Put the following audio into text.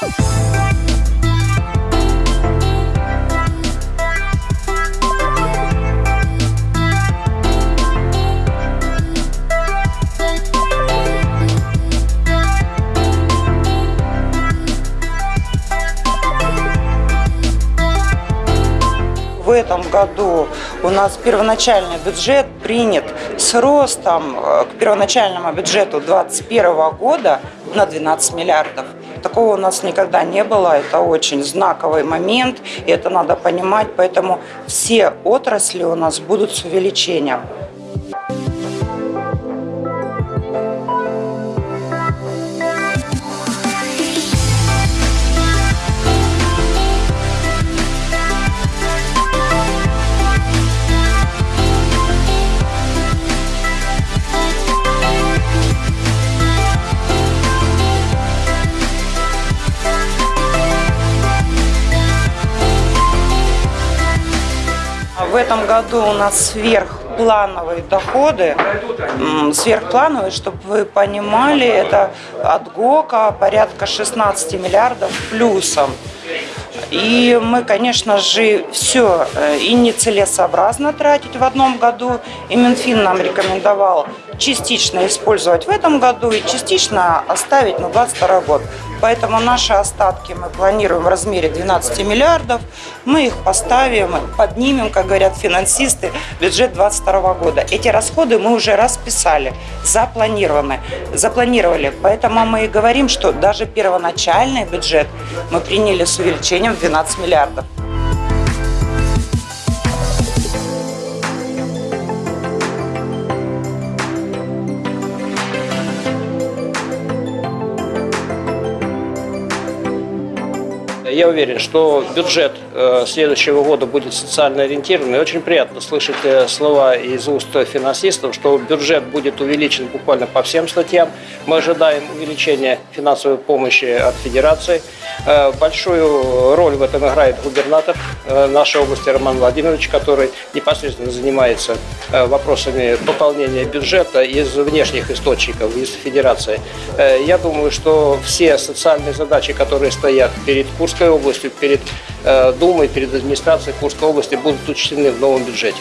В этом году у нас первоначальный бюджет принят с ростом э, к первоначальному бюджету 2021 года на 12 миллиардов. Такого у нас никогда не было. Это очень знаковый момент, и это надо понимать. Поэтому все отрасли у нас будут с увеличением. В этом году у нас сверхплановые доходы. Сверхплановые, чтобы вы понимали, это от ГОКа порядка 16 миллиардов плюсом. И мы, конечно же, все и нецелесообразно тратить в одном году. И Минфин нам рекомендовал частично использовать в этом году и частично оставить на 2022 год. Поэтому наши остатки мы планируем в размере 12 миллиардов. Мы их поставим, поднимем, как говорят финансисты, бюджет 2022 года. Эти расходы мы уже расписали, запланированы, запланировали. Поэтому мы и говорим, что даже первоначальный бюджет мы приняли с увеличением 12 миллиардов. Я уверен, что бюджет э, следующего года будет социально ориентированный. Очень приятно слышать э, слова из уст финансистов, что бюджет будет увеличен буквально по всем статьям. Мы ожидаем увеличения финансовой помощи от Федерации. Э, Большую роль в этом играет губернатор э, нашей области Роман Владимирович, который непосредственно занимается э, вопросами пополнения бюджета из внешних источников, из Федерации. Э, Я думаю, что все социальные задачи, которые стоят перед Курской областью, перед э, Думой, перед администрацией Курской области, будут учтены в новом бюджете.